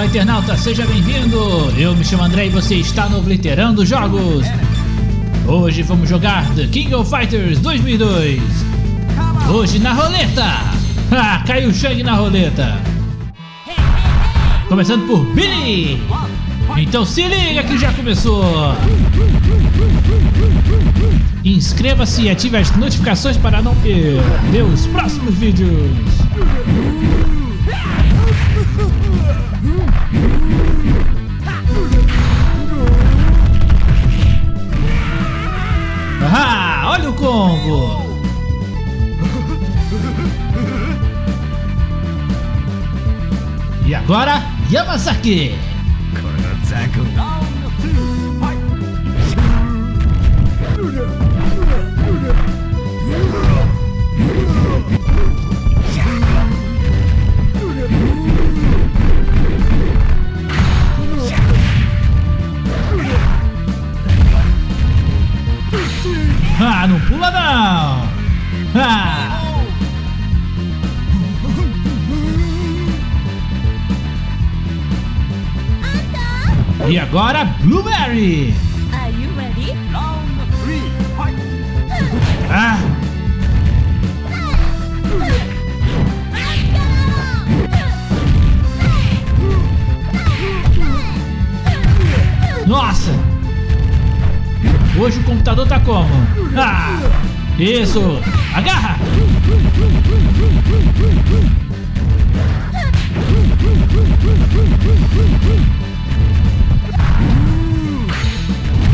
Olá internauta, seja bem-vindo! Eu me chamo André e você está no Obliterando Jogos! Hoje vamos jogar The King of Fighters 2002! Hoje na roleta! Ah, caiu o Shang na roleta! Começando por Billy! Então se liga que já começou! Inscreva-se e ative as notificações para não perder os próximos vídeos! Olha o combo! E agora, Yamasaki! Não! Ah! E agora, Blueberry! Are you ready? Ah! Nossa! Hoje o computador tá como? Ah! Isso! Agarra!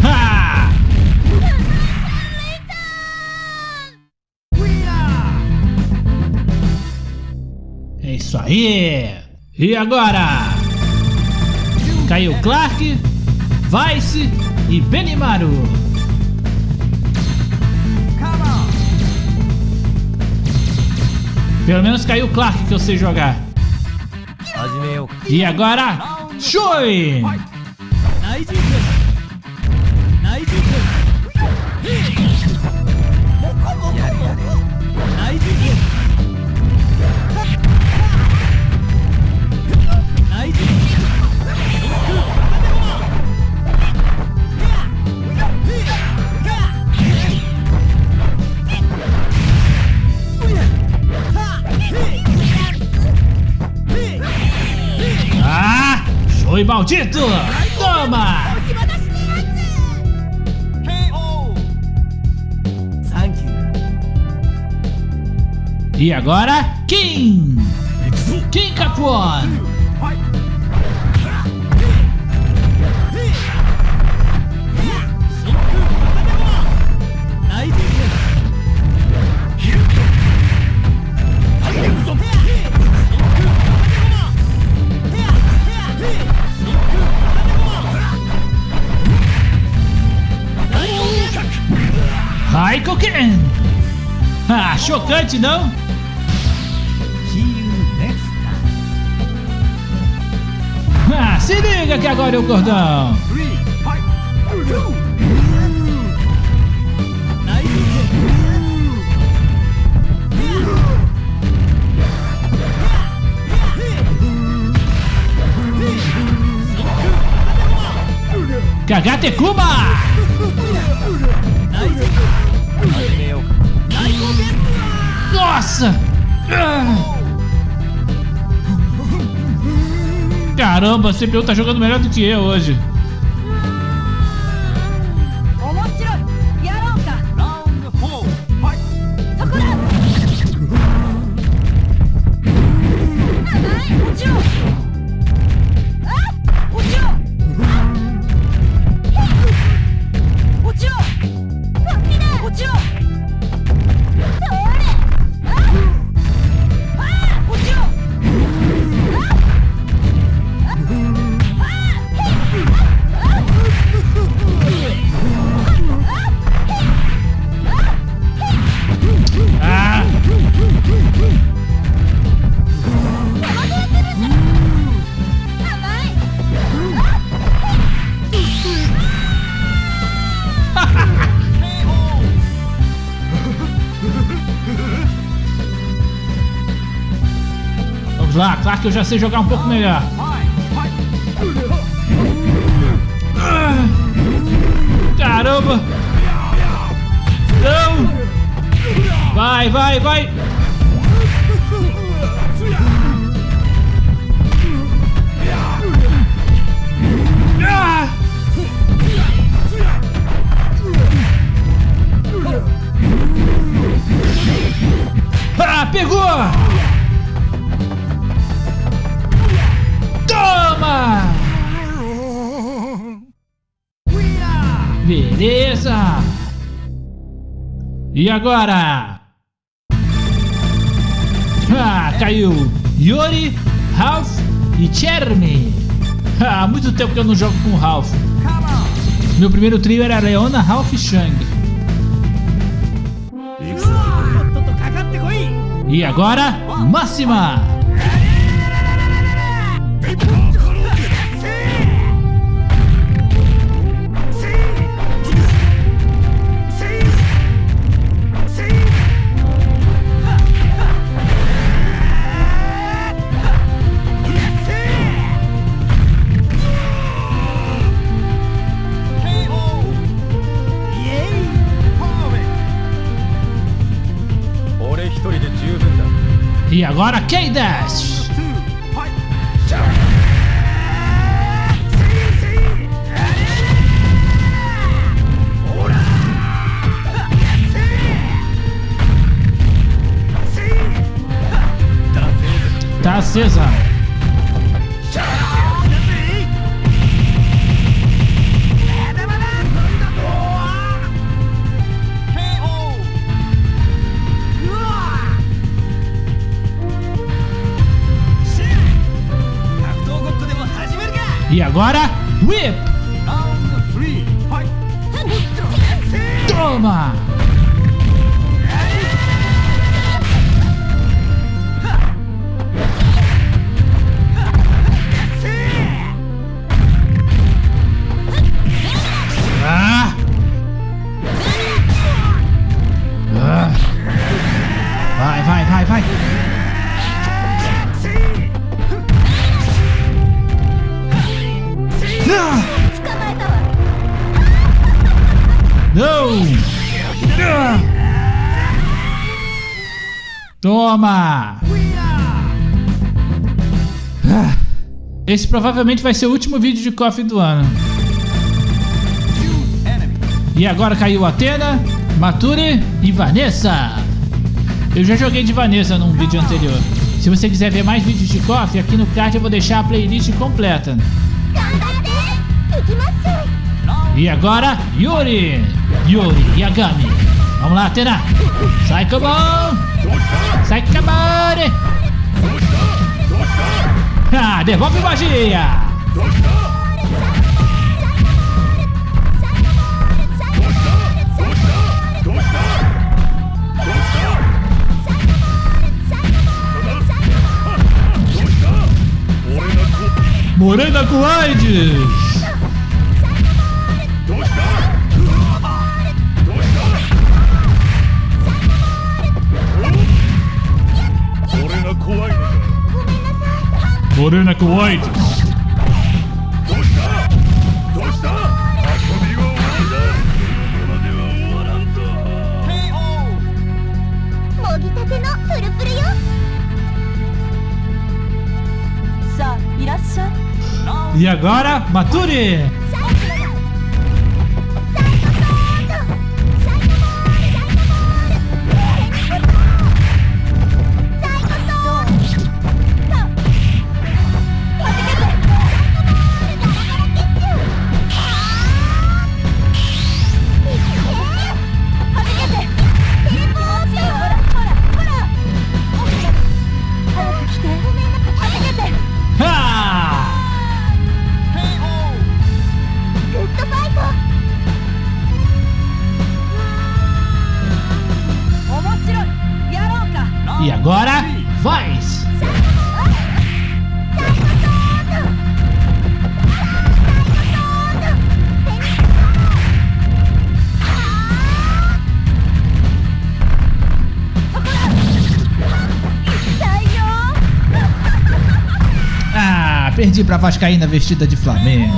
Ha! É isso aí! E agora? Caiu Clark, Vice e Benimaru. Pelo menos caiu Clark que eu sei jogar. E agora, Choi! Maldito! Toma! E agora, Kim! Kim Capuan! Raikkoken! Ah, chocante, não? Ah, se liga que agora é o cordão! Kagate Kuma! Nossa! Caramba, a CPU tá jogando melhor do que eu hoje. lá, Claro que eu já sei jogar um pouco melhor. Caramba! Não! Vai, vai, vai! Ah! Ah, pegou! Toma! Beleza! E agora? Ah, caiu! Yuri, Ralph e Jeremy. Há muito tempo que eu não jogo com Ralph. Meu primeiro trio era Leona, Ralph e Shang. E agora, máxima! E agora, K-Dash! Tá acesa. E agora, Whip! Toma! Toma! Ah, esse provavelmente vai ser o último vídeo de Coffee do ano. E agora caiu Atena, Mature e Vanessa. Eu já joguei de Vanessa num vídeo anterior. Se você quiser ver mais vídeos de Coffee, aqui no card eu vou deixar a playlist completa. E agora, Yuri! Yuri e Agami. Vamos lá, Atena! Sai, come on! Sai, Kabare! Ah, devolve magia! Morena com Morena com E agora, Mature! perdi pra Vascaína vestida de Flamengo.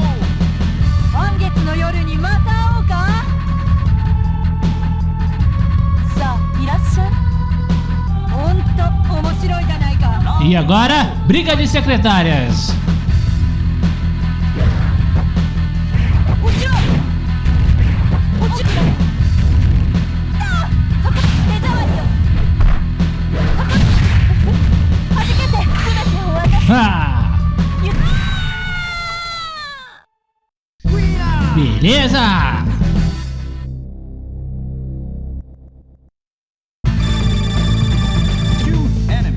E agora, briga de secretárias. Beleza!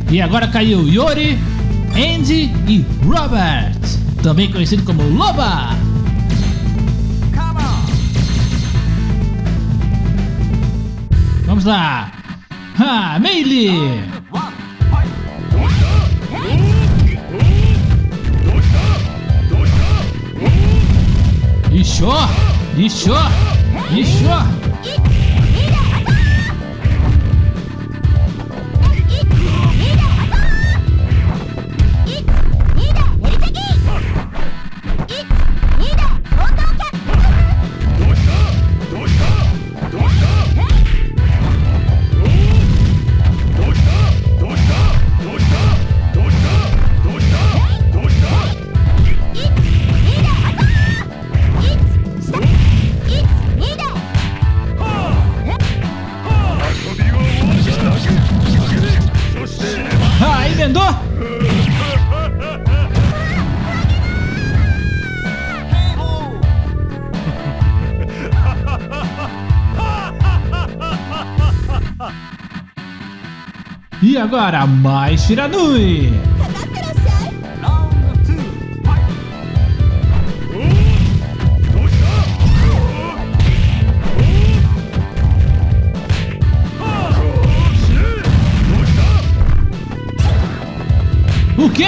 E agora caiu Yori, Andy e Robert, também conhecido como Loba. Vamos lá! Ha, Melee! Еще! Еще! Еще! Agora, mais Shiranui! O quê?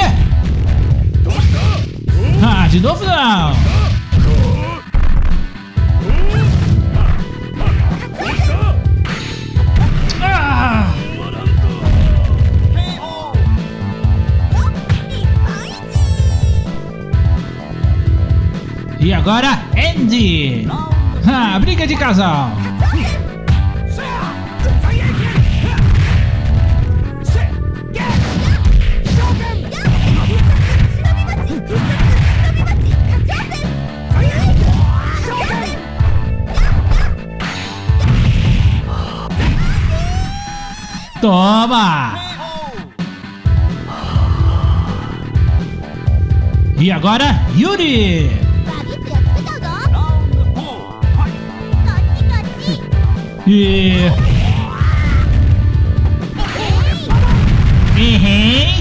Ah, de novo não! E agora, Andy! Ah, briga de casal! Toma! E agora, Yuri! E... Uhum.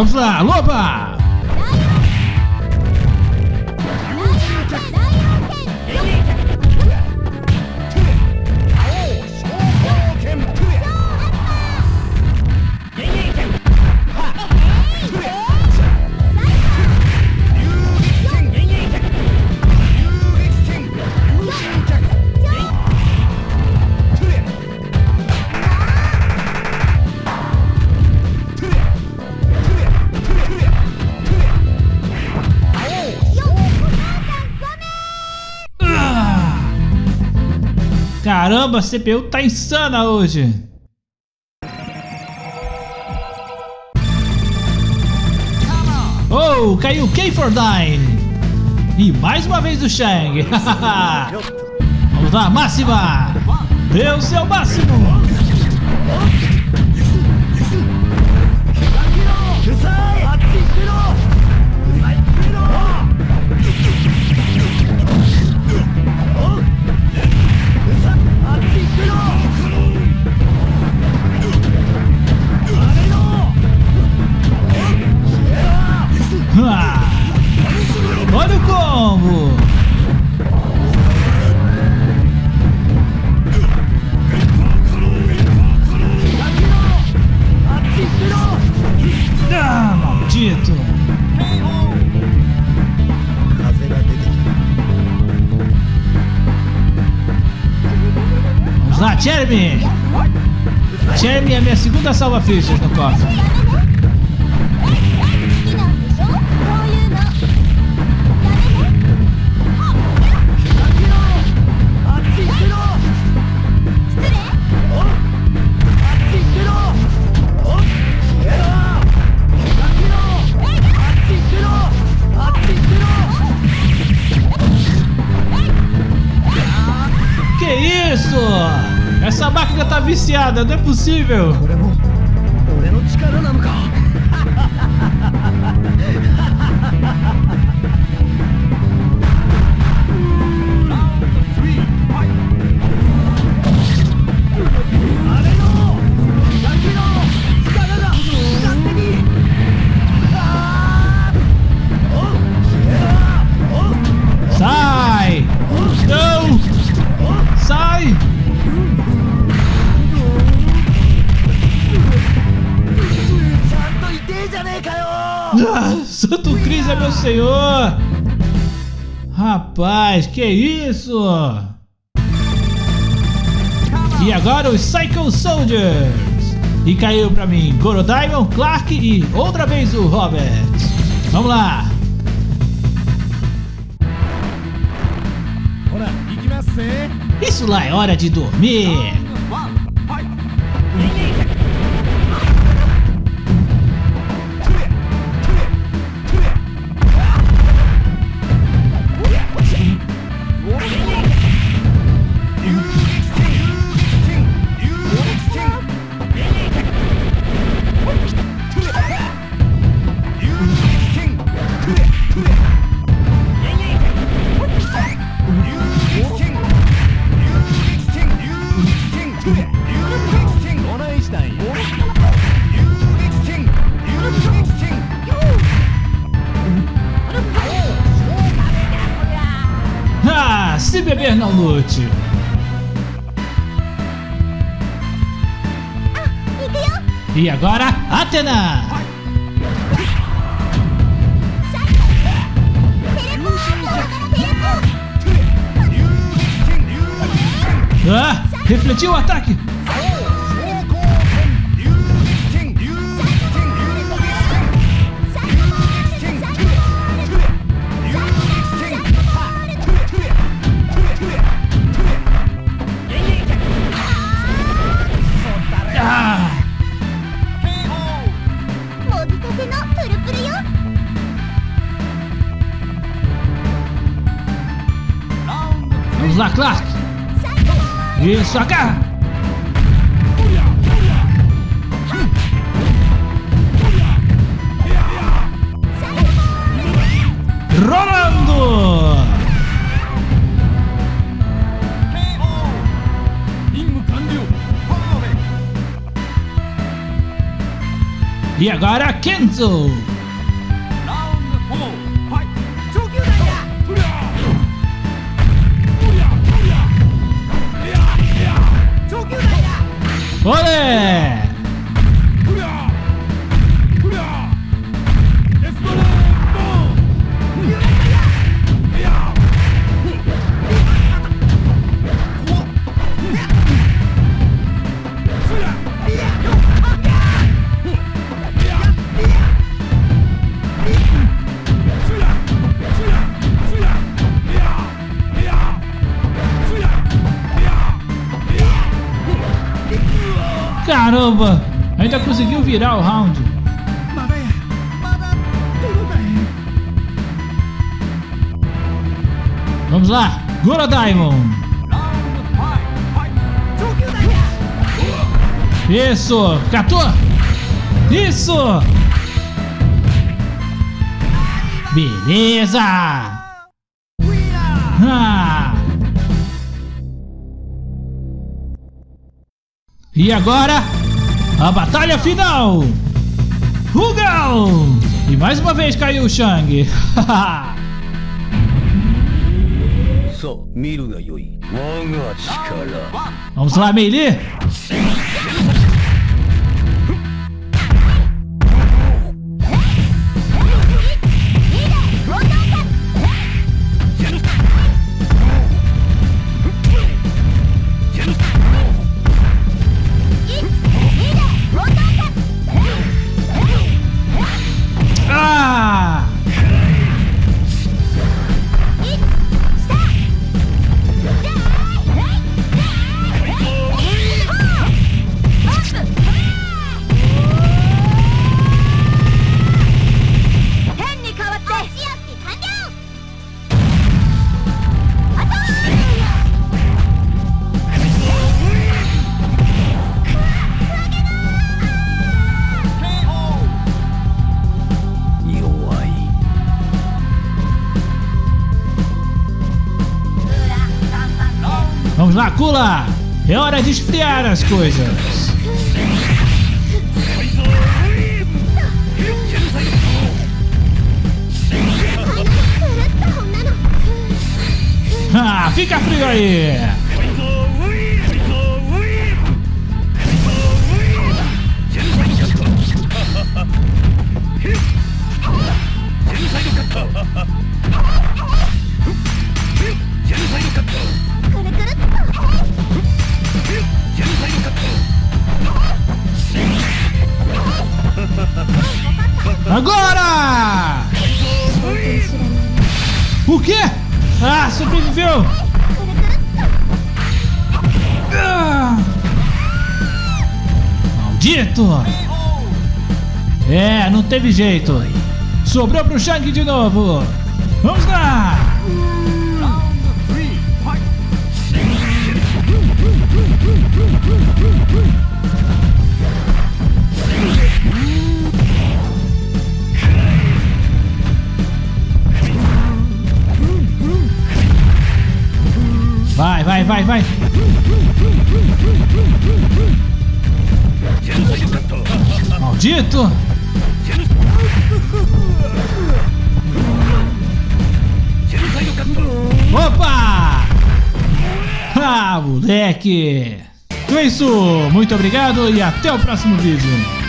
Vamos lá! Caramba, a CPU tá insana hoje! Oh, caiu K4-Dine! E mais uma vez o Shang! Vamos lá, máxima! O seu máximo! Jeremy! Jeremy é minha segunda salva-fichas no cofre. Essa máquina tá viciada, não é possível! Ah, Santo Cristo é meu senhor! Rapaz, que isso? E agora os Psycho Soldiers! E caiu pra mim Goro Clark e outra vez o Robert. Vamos lá! Isso lá é hora de dormir! Lute. Ah, e agora, Atena! Ah! Refletiu o ataque! Lá, Clark! Isso, agarra! Rolando! E agora, Kenzo! ¡Goles! Caramba! Ainda conseguiu virar o round. Vamos lá, Goro Diamond. Isso, catou. Isso. Beleza. Ah. E agora, a batalha final! Rugal! E mais uma vez caiu o Shang. Vamos lá, Meili! Macula, é hora de esfriar as coisas. Ah, fica frio aí! O quê? Ah, sobreviveu! Maldito! É, não teve jeito. Sobrou pro Shang de novo. Vamos lá! vai, vai. Maldito! Opa! Ah, moleque! Então é isso, muito obrigado e até o próximo vídeo.